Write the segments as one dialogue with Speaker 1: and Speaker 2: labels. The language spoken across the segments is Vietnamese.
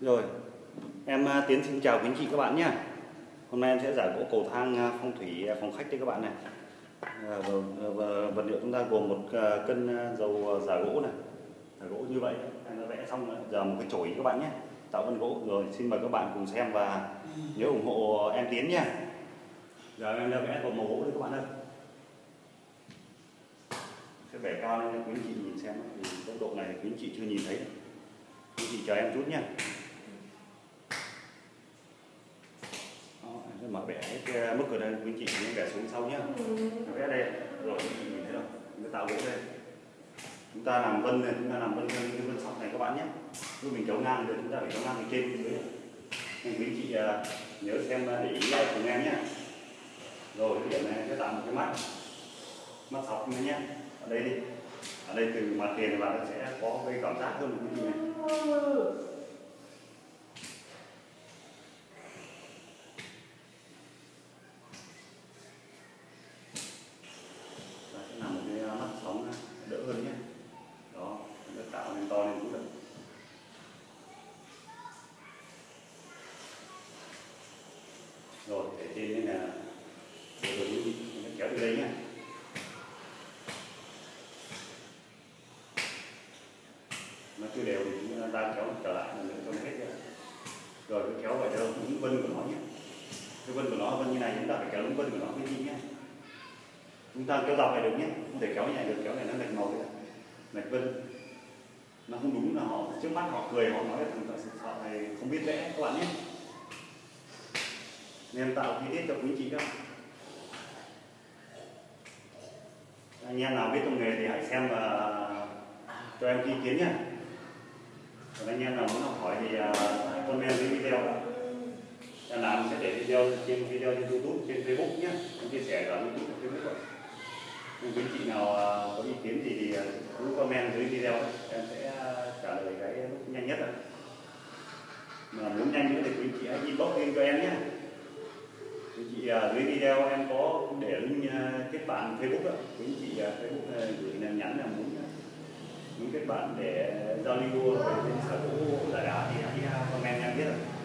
Speaker 1: Rồi, em à, Tiến xin chào quý anh chị các bạn nhé. Hôm nay em sẽ giải gỗ cầu thang à, phong thủy à, phòng khách cho các bạn này. Vật liệu chúng ta gồm một cân dầu giả gỗ này, giả gỗ như vậy. Em đã vẽ xong rồi. giờ một cái chổi các bạn nhé. Tạo vân gỗ rồi, xin mời các bạn cùng xem và nhớ ủng hộ em Tiến nhé. Giờ em đã vẽ một màu gỗ đấy các bạn ơi. Sẽ vẽ cao lên cho quý anh chị nhìn xem vì tốc độ này quý anh chị chưa nhìn thấy. Quý anh chị chờ em chút nhé. Đó, em sẽ mở vẽ cái mức ở đây quý chị nhớ vẽ xuống sau nhé. Vẽ đây rồi nhìn thấy không? Chúng ta tạo gỗ đây. Chúng ta làm vân này chúng ta làm vân vân vân sọc này các bạn nhé. Lúc mình kéo ngang thì chúng ta phải kéo ngang từ trên xuống dưới. Nên quý chị à, nhớ xem à, để ý cùng em nhé. Rồi cái điểm này sẽ tạo một cái mắt mắt sọc nữa nhé. Ở đây đi. Ở đây từ mặt tiền thì bạn sẽ có cái cảm giác hơn quý chị này Và sẽ làm một cái uh, mắt sóng uh, đỡ hơn nhé đó nó tạo nên to lên chút được rồi để trên đây là để rồi đi mình kéo từ đây nhé nó chưa đều thì chúng ta kéo trở lại là cho nó hết ra rồi cứ kéo vào cho đúng vân của nó nhé cái vân của nó vân như này, chúng ta phải kéo đúng vân của nó mới đi nhé. Chúng ta kéo dọc này được nhé, không thể kéo như này được, kéo này nó lệch màu đấy lệch vân. Nó không đúng là họ, trước mắt họ cười, họ nói là thằng thợ họ này không biết vẽ, các bạn nhé. Nên tạo chi tiết cho quý chị các anh em nào biết công nghề thì hãy xem và cho em ý kiến nhé. Còn anh em nào muốn học hỏi thì à, comment dưới video làm sẽ để video trên video trên youtube, trên facebook nhé. Mình chia sẻ ở youtube và facebook. Nhưng quý chị nào à, có ý kiến gì thì à, cứ comment dưới video. Em sẽ à, trả lời cái lúc nhanh nhất ạ. Mà muốn nhanh nữa thì quý chị hãy inbox lên cho em nhé. Quý chị dưới video em có để link kết bạn facebook ạ. Quý chị facebook gửi là nhắn là muốn muốn kết bạn để giao lưu về sở hữu giải đá thì hãy comment em biết ạ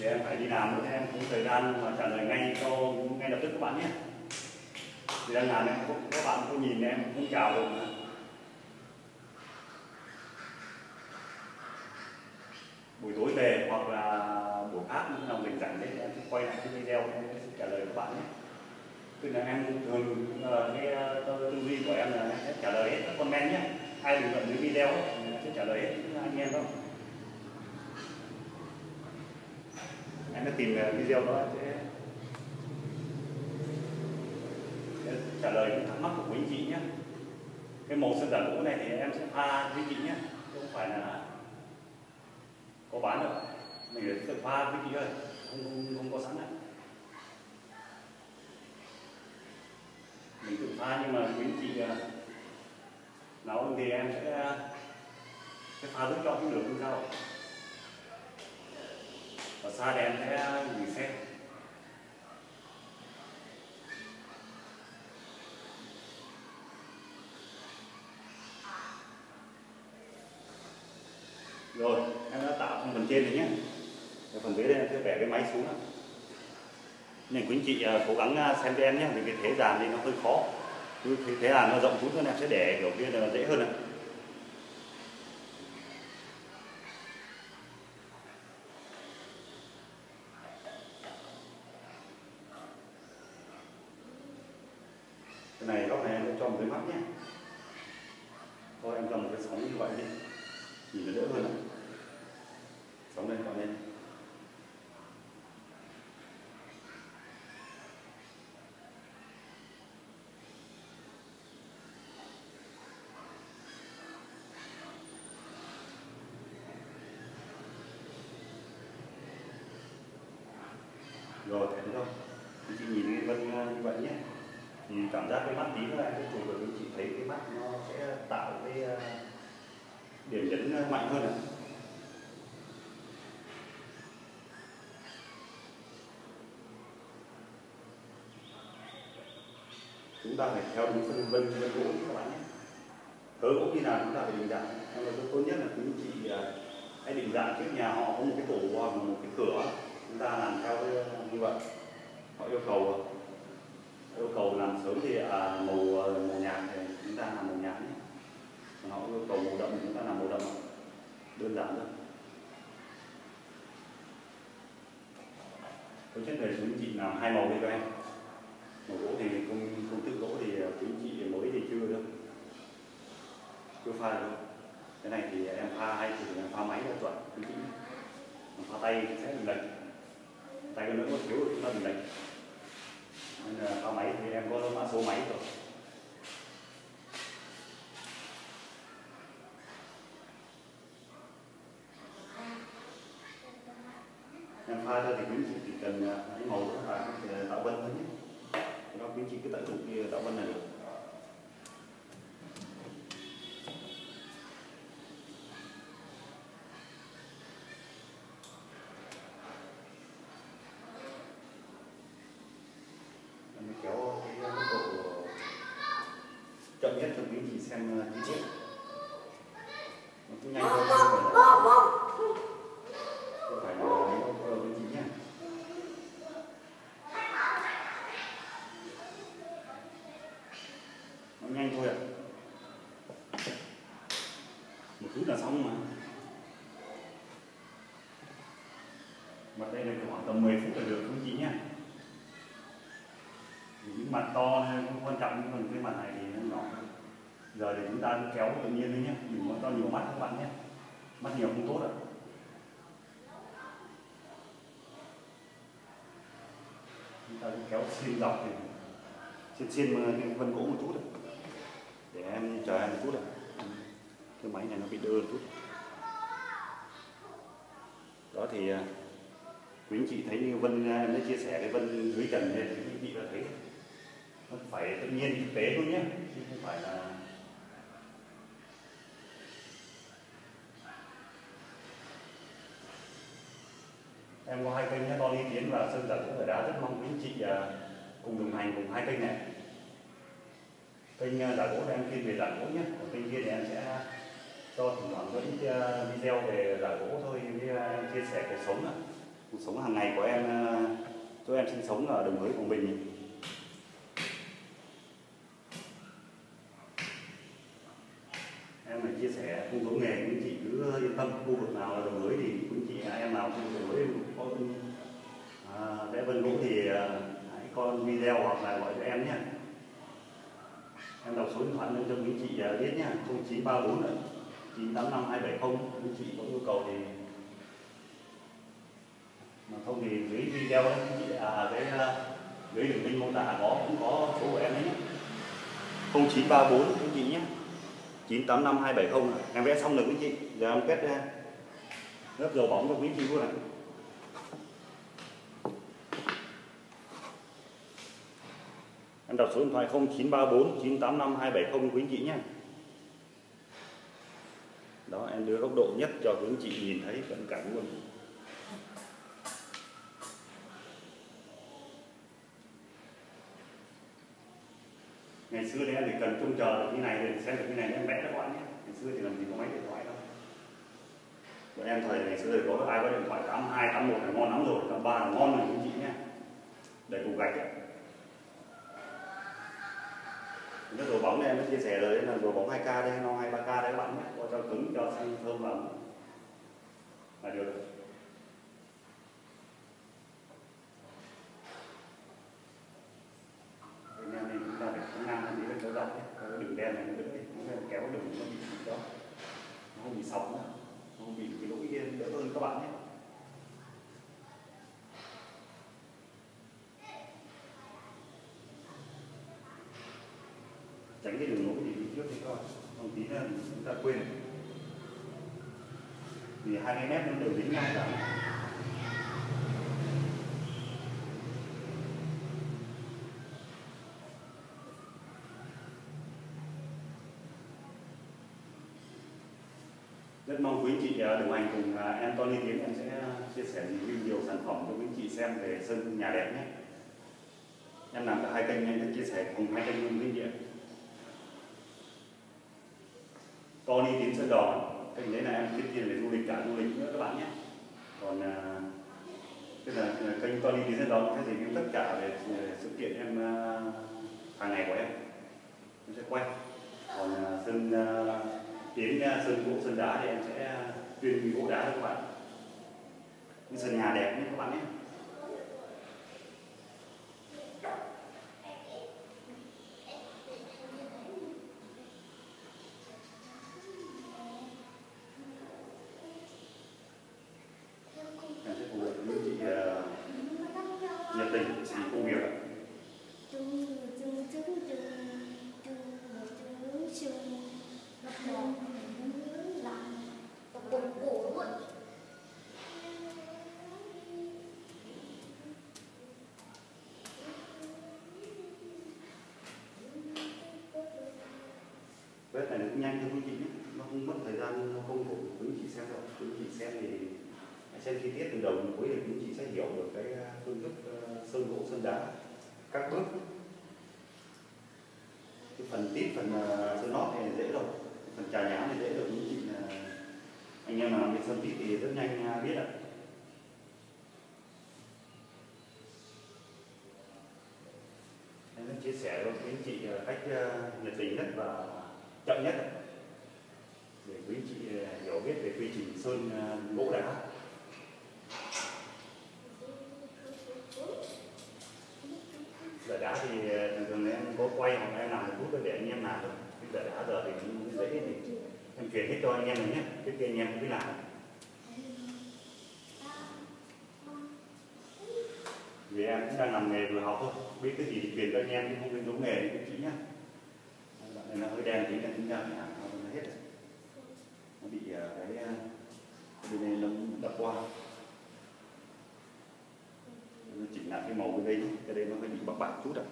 Speaker 1: để em phải đi làm nữa em không thời gian mà trả lời ngay cho ngay lập tức các bạn nhé. Thì đang làm em cũng các bạn có nhìn em cũng chào được mà. buổi tối về hoặc là buổi khác lúc nào mình rảnh đấy em sẽ quay lại cái video em sẽ trả lời các bạn nhé. Tức là em thường ờ, nghe cái tư duy của em là em sẽ trả lời hết các comment nhé. Ai bình luận dưới video ấy, thì em sẽ trả lời hết anh em không em sẽ tìm ờ, video đó sẽ sẽ trả lời những thắc mắc của quý anh chị nhé. Cái màu sơn giả gỗ này thì em sẽ pha với chị nhé không phải là có bán đâu. Mình phải tự pha với chị ơi không, không, không có sẵn đấy mình tự pha nhưng mà quý anh chị ờ, nấu thì em sẽ ờ, sẽ pha giúp cho cũng được không sao và xa thì em sẽ gửi xe rồi em đã tạo phần trên rồi nhé. Rồi phần dưới đây em sẽ vẽ cái máy xuống nên quý anh chị à, cố gắng à, xem cho em nhé vì cái thế dàn thì nó hơi khó. Thế, thế nó rộng xuống nữa em sẽ để kiểu kia là dễ hơn này cái này góc này em sẽ cho một cái mắt nhé thôi em cho một cái sóng như vậy đi nhìn nó đỡ hơn ạ sóng lên còn lên rồi, thế thôi. Thì chị nhìn cái vân à, như vậy nhé. Thì cảm giác cái mắt tí nữa em sẽ chụp chị thấy cái mắt nó sẽ tạo cái à, điểm nhấn à, mạnh hơn ạ chúng ta phải theo đúng phân vân vân gỗ các bạn nhé. Thớ gỗ như nào chúng ta phải định dạng. Nhưng mà tốt nhất là quý chị hãy định dạng trước nhà họ có một cái tủ hoặc một cái cửa chúng ta làm theo cái, như vậy. Họ yêu cầu yêu cầu làm sớm thì à, màu à, màu nhạt thì chúng ta làm màu nhạt nhé. Còn họ yêu cầu màu đậm thì chúng ta làm màu đậm. Đơn giản thôi. Tôi chất về chúng chị làm hai màu đi các em màu gỗ thì công công thức gỗ thì à, quý chị mới thì chưa đâu chưa pha được. Đâu cái này thì em pha hay thì em pha máy là chuẩn quý chị pha tay sẽ bị lệch tay cái nữa có thiếu thì chúng ta bị lệch. Nên là ba máy thì em có mã số máy rồi. Em pha ra thì quý chị chỉ cần à, lấy màu đó là à, tạo vân thôi nhé. Nó quý chị cứ tận dụng kia tạo vân này được. Xem chi tiết nó cũng nhanh hơn không phải là không phải là mấy quý chị nhé nó nhanh thôi ạ một phút là xong mà. Mặt đây là khoảng tầm 10 phút là được quý chị nhé những mặt to hay không quan trọng nhưng còn cái mặt này thì nó nhỏ hơn giờ thì chúng ta kéo tự nhiên đấy nhé. Đừng có to nhiều mắt các bạn nhé. Mắt nhiều không tốt ạ. Chúng ta cứ kéo xin dọc thì xin xin mà vân gỗ một chút ạ. Để em chờ em một chút ạ. Cái máy này nó bị đơ một chút. Đó thì à, quý anh chị thấy như Vân à, em đã chia sẻ cái Vân dưới trần này thì quý anh chị đã thấy. Nó phải tự nhiên, thực tế thôi nhé, chứ không phải là em có hai kênh nhé Tony Tiến và Sơn Giả Cũng Đá rất mong quý anh chị à, cùng đồng hành cùng hai kênh này. Kênh giả gỗ thì em chuyên về giả gỗ nhé. Còn kênh kia thì em sẽ cho thỉnh thoảng có ít à, video về giả gỗ thôi, với à, chia sẻ cuộc sống ạ. Cuộc sống hàng ngày của em chỗ em sinh sống ở đồng hới quảng bình em phải chia sẻ không giống nghề quý anh chị cứ yên tâm khu vực nào là đồng hới thì quý anh chị em nào khu vực đồng hới có à, vẽ vân gỗ thì à, hãy coi video hoặc là gọi cho em nhé em đọc số điện thoại lên cho quý chị à, biết nhé 0934 ạ 985 270 quý chị có yêu cầu thì mà không thì dưới video ấy, chị à cái à, dưới à, đường link mô tả à, có cũng có số của em đấy nhé 0934 quý chị nhé 985270 em vẽ xong rồi quý chị giờ em kết ra. Lớp dầu bóng cho quý chị luôn này đặt số điện thoại 0934 985 270 quý anh chị nhé. Đó em đưa góc độ nhất cho quý anh chị nhìn thấy cận cảnh luôn. Ngày xưa thì em chỉ cần trông chờ được như này để xem được như này em vẽ cho các bạn nhé. Ngày xưa thì làm gì có máy điện thoại đâu. Bọn em thời ngày xưa thì có ai có điện thoại 82, 81 là ngon lắm rồi 83 là ngon rồi quý anh chị nhé. Để cục gạch ấy. Cái đồ bóng này em chia sẻ rồi là đồ bóng 2K đây, nó 23K đấy các bạn nhé, có cho cứng, cho xanh thơm và là được. Bên em này chúng ta phải có ngang hơn để cho dọc nhé, cái đường đen này nó đỡ đi, nó kéo đường nó bị đó, nó không bị sọc nữa, nó không bị cái lỗi đỡ hơn các bạn nhé tránh cái đường lối thì đi trước thì coi không tí là chúng ta quên. Vì hai cái mép nó đều dính nhau cả. Rất mong quý anh chị à, đồng hành cùng à, em Tony Tiến em sẽ chia sẻ review nhiều sản phẩm cho quý anh chị xem về sân nhà đẹp nhé. Em làm cả hai kênh, em sẽ chia sẻ cùng hai kênh luôn quý anh chị ạ Tony Tiến Sơn Đòn kênh đấy là em kiếm tiền để du lịch cả du lịch nữa các bạn nhé. Còn à, tức là kênh Tony Tiến Sơn Đòn sẽ review tất cả về về sự kiện em à, hàng ngày của em. Em sẽ quay. Còn à, sơn à, tiến à, sơn gỗ sơn đá thì em sẽ à, tuyên gỗ đá cho các bạn. Những sân nhà đẹp nhé các bạn nhé em sẽ phù hợp với những chị à, nhiệt tình vì công việc ạ Bếp này nó cũng nhanh thôi quý chị nó không mất thời gian, nó không khổ quý chị xem đâu. Quý chị xem thì xem chi tiết từ đầu đến cuối thì quý chị sẽ hiểu được cái à, phương thức à, sơn gỗ, sơn đá, các bước. Cái phần tít, phần à, sơn nót thì dễ rồi. Phần trà nhám thì dễ rồi. Quý chị là anh em làm việc sơn tít thì rất nhanh biết ạ. Em chia sẻ cho quý anh chị cách uh, nhiệt tình nhất và chậm nhất. Để quý chị à, hiểu biết về quy trình sơn à, gỗ đá. Giờ đá thì à, thường thường em có quay hoặc em làm một chút để anh em làm được. Cái giờ đá giờ thì cũng dễ thì em chuyển hết cho anh em này nhé. Trước kia anh em cũng biết làm. Vì em cũng đang làm nghề vừa học thôi. Biết cái gì thì truyền cho anh em chứ không biết đúng nghề thì cũng chị nhé nó hơi đen tí là chúng ta phải làm nó hết rồi. Nó bị à, cái cái bên này nó đập qua. Nó chỉnh lại cái màu bên đây cái đây nó hơi bị bạc bạc chút rồi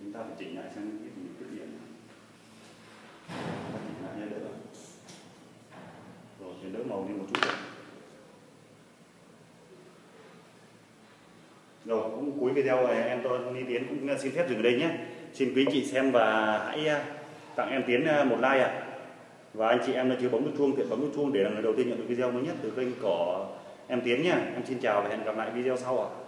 Speaker 1: chúng ta phải chỉnh lại xem cái gì cái điểm. Chỉnh lại cho đỡ rồi chuyển đỡ màu đi một chút rồi Rồi, cũng cuối video này em tôi đi Tiến cũng xin phép dừng ở đây nhé. Xin quý anh chị xem và hãy à, tặng em Tiến à, một like ạ. Và anh chị em đã chưa bấm nút chuông, tiện bấm nút chuông để là người đầu tiên nhận được video mới nhất từ kênh của em Tiến nhé. Em xin chào và hẹn gặp lại video sau ạ.